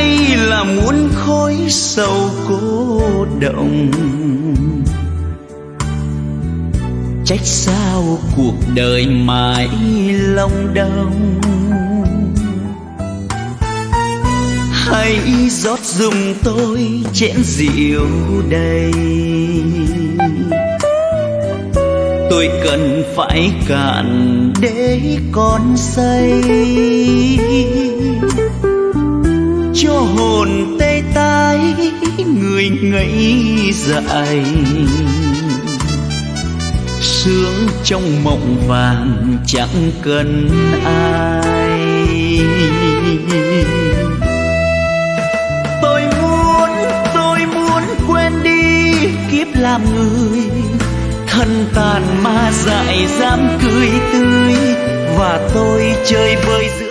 hay là muốn khói sầu cô động? Trách sao cuộc đời mãi long đong hãy rót dùng tôi chén rượu đầy? Tôi cần phải cạn để con say. Hồn tê tái, người ngây dại. Sướng trong mộng vàng chẳng cần ai. Tôi muốn tôi muốn quên đi kiếp làm người. Thân tàn ma dại dám cười tươi, và tôi chơi vơi giữa